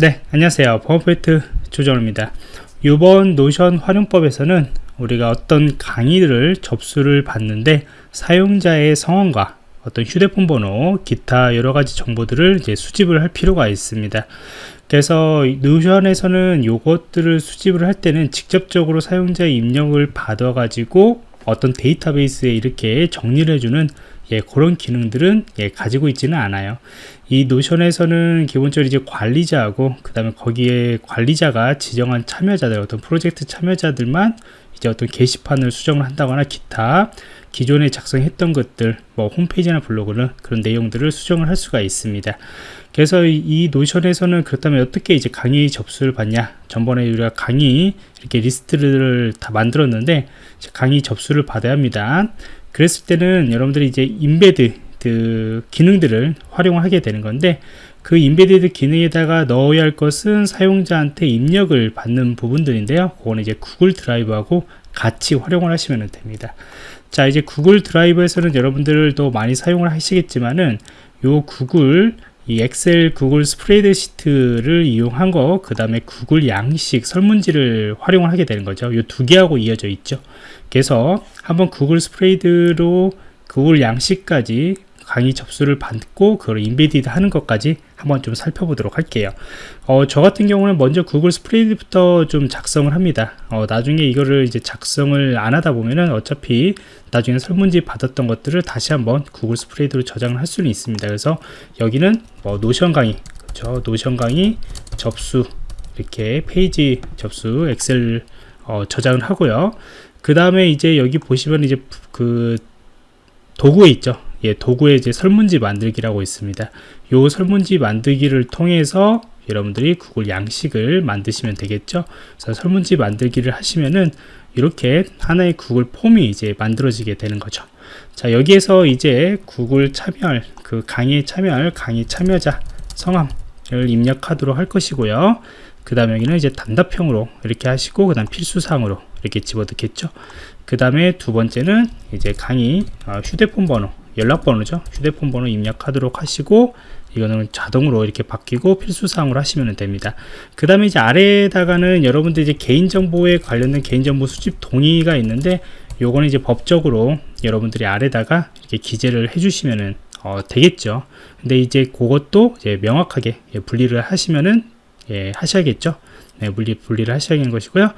네 안녕하세요. 버퍼포인트 조정입니다. 이번 노션 활용법에서는 우리가 어떤 강의를 접수를 받는데 사용자의 성함과 어떤 휴대폰 번호 기타 여러가지 정보들을 이제 수집을 할 필요가 있습니다. 그래서 노션에서는 이것들을 수집을 할 때는 직접적으로 사용자의 입력을 받아 가지고 어떤 데이터베이스에 이렇게 정리를 해주는 예, 그런 기능들은 예, 가지고 있지는 않아요. 이 노션에서는 기본적으로 이제 관리자하고 그 다음에 거기에 관리자가 지정한 참여자들 어떤 프로젝트 참여자들만 이제 어떤 게시판을 수정을 한다거나 기타 기존에 작성했던 것들 뭐 홈페이지나 블로그는 그런 내용들을 수정을 할 수가 있습니다. 그래서 이 노션에서는 그렇다면 어떻게 이제 강의 접수를 받냐? 전번에 우리가 강의 이렇게 리스트를 다 만들었는데 강의 접수를 받아야 합니다 그랬을 때는 여러분들이 이제 embed 그 기능들을 활용하게 되는 건데 그 embedded 기능에다가 넣어야 할 것은 사용자한테 입력을 받는 부분들인데요. 그거는 이제 구글 드라이브하고 같이 활용을 하시면 됩니다. 자 이제 구글 드라이브에서는 여러분들도 많이 사용을 하시겠지만은 요 구글 이 엑셀 구글 스프레드시트를 이용한 거 그 다음에 구글 양식 설문지를 활용을 하게 되는 거죠. 이 두 개하고 이어져 있죠. 그래서 한번 구글 스프레드로 구글 양식까지 강의 접수를 받고 그걸 embedded 하는 것까지 한번 좀 살펴보도록 할게요. 어, 저 같은 경우는 먼저 구글 스프레드부터 좀 작성을 합니다. 어, 나중에 이거를 이제 작성을 안 하다 보면은 어차피 나중에 설문지 받았던 것들을 다시 한번 구글 스프레드로 저장을 할 수는 있습니다. 그래서 여기는 뭐 노션 강의 그렇죠 노션 강의 접수 이렇게 페이지 접수 엑셀 어, 저장을 하고요. 그 다음에 이제 여기 보시면 이제 그 도구에 있죠 예, 도구에 이제 설문지 만들기라고 있습니다. 요 설문지 만들기를 통해서 여러분들이 구글 양식을 만드시면 되겠죠. 그래서 설문지 만들기를 하시면은 이렇게 하나의 구글 폼이 이제 만들어지게 되는 거죠. 자, 여기에서 이제 구글 참여할 그 강의에 참여할 강의 참여자 성함을 입력하도록 할 것이고요. 그 다음에 여기는 이제 단답형으로 이렇게 하시고 그 다음 필수사항으로 이렇게 집어넣겠죠. 그 다음에 두 번째는 이제 강의 어, 휴대폰 번호 연락번호죠. 휴대폰 번호 입력하도록 하시고 이거는 자동으로 이렇게 바뀌고 필수사항으로 하시면 됩니다. 그 다음에 이제 아래에다가는 여러분들 이제 개인정보에 관련된 개인정보 수집 동의가 있는데 요거는 이제 법적으로 여러분들이 아래다가 이렇게 기재를 해주시면은 어, 되겠죠. 근데 이제 그것도 이제 명확하게 예, 분리를 하시면은 예, 하셔야겠죠 네, 분리, 분리를 하셔야 하는 것이고요.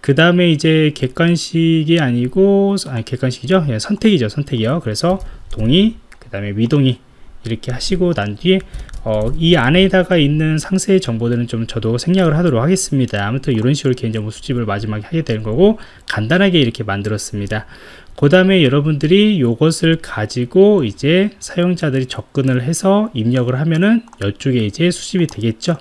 그 다음에 이제 객관식이 아니고 아니 객관식이죠? 예, 선택이죠 선택이요. 그래서 동의 그 다음에 미동의 이렇게 하시고 난 뒤에 어, 이 안에다가 있는 상세 정보들은 좀 저도 생략을 하도록 하겠습니다. 아무튼 이런 식으로 개인 정보 수집을 마지막에 하게 되는 거고 간단하게 이렇게 만들었습니다. 그 다음에 여러분들이 이것을 가지고 이제 사용자들이 접근을 해서 입력을 하면은 이쪽에 이제 수집이 되겠죠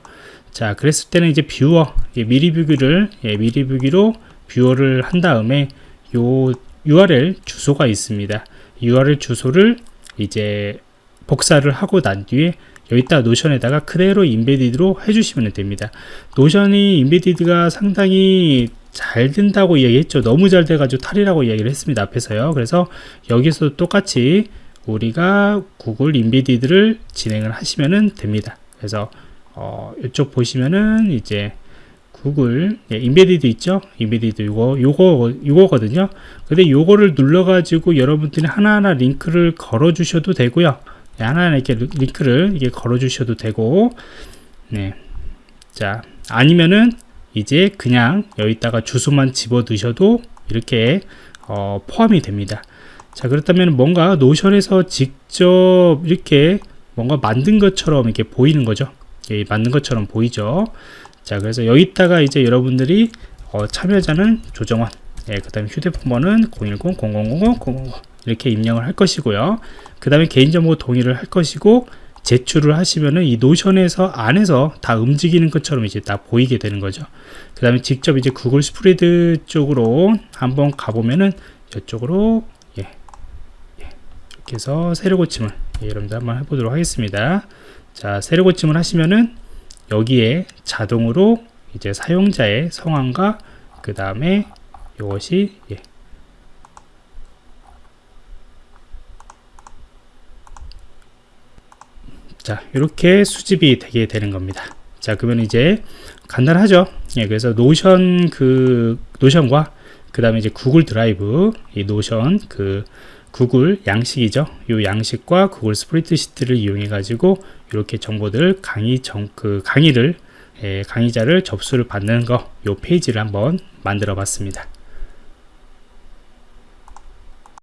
자 그랬을 때는 이제 viewer 미리 보기를 예, 미리 보기로 viewer를 한 다음에 요 URL 주소가 있습니다. URL 주소를 이제 복사를 하고 난 뒤에 여기다 노션에다가 그대로 embedded로 해주시면 됩니다. 노션이 embedded가 상당히 잘 된다고 이야기했죠. 너무 잘 돼가지고 탈이라고 이야기를 했습니다 앞에서요. 그래서 여기서 똑같이 우리가 구글 embedded를 진행을 하시면 됩니다. 그래서 어, 이쪽 보시면은 이제 구글 예, embedded 있죠? embedded 이거 요거 요거거든요. 근데 요거를 눌러 가지고 여러분들이 하나하나 링크를 걸어 주셔도 되고요. 네, 하나하나 이렇게 링크를 이게 걸어 주셔도 되고 네자 아니면은 이제 그냥 여기다가 주소만 집어 넣으셔도 이렇게 어, 포함이 됩니다. 자 그렇다면 뭔가 노션에서 직접 이렇게 뭔가 만든 것처럼 이렇게 보이는 거죠 예, 맞는 것처럼 보이죠? 자 그래서 여기다가 이제 여러분들이 어, 참여자는 조정원 예, 그 다음에 휴대폰 번호는 010-0000-000 이렇게 입력을 할 것이고요. 그 다음에 개인정보 동의를 할 것이고 제출을 하시면은 이 노션에서 안에서 다 움직이는 것처럼 이제 다 보이게 되는 거죠. 그 다음에 직접 이제 구글 스프레드 쪽으로 한번 가보면은 이쪽으로 예, 예, 이렇게 해서 세로 고침을 예, 여러분들 한번 해보도록 하겠습니다 자 세로 고침을 하시면은 여기에 자동으로 이제 사용자의 성함과 그 다음에 이것이 예. 자 이렇게 수집이 되게 되는 겁니다 자 그러면 이제 간단하죠 예, 그래서 노션 그 노션과 그 다음에 이제 구글 드라이브 이 노션 그 구글 양식이죠. 이 양식과 구글 스프레드시트를 이용해 가지고 이렇게 정보들 강의 정 그 강의를 예, 강의자를 접수를 받는 거 이 페이지를 한번 만들어 봤습니다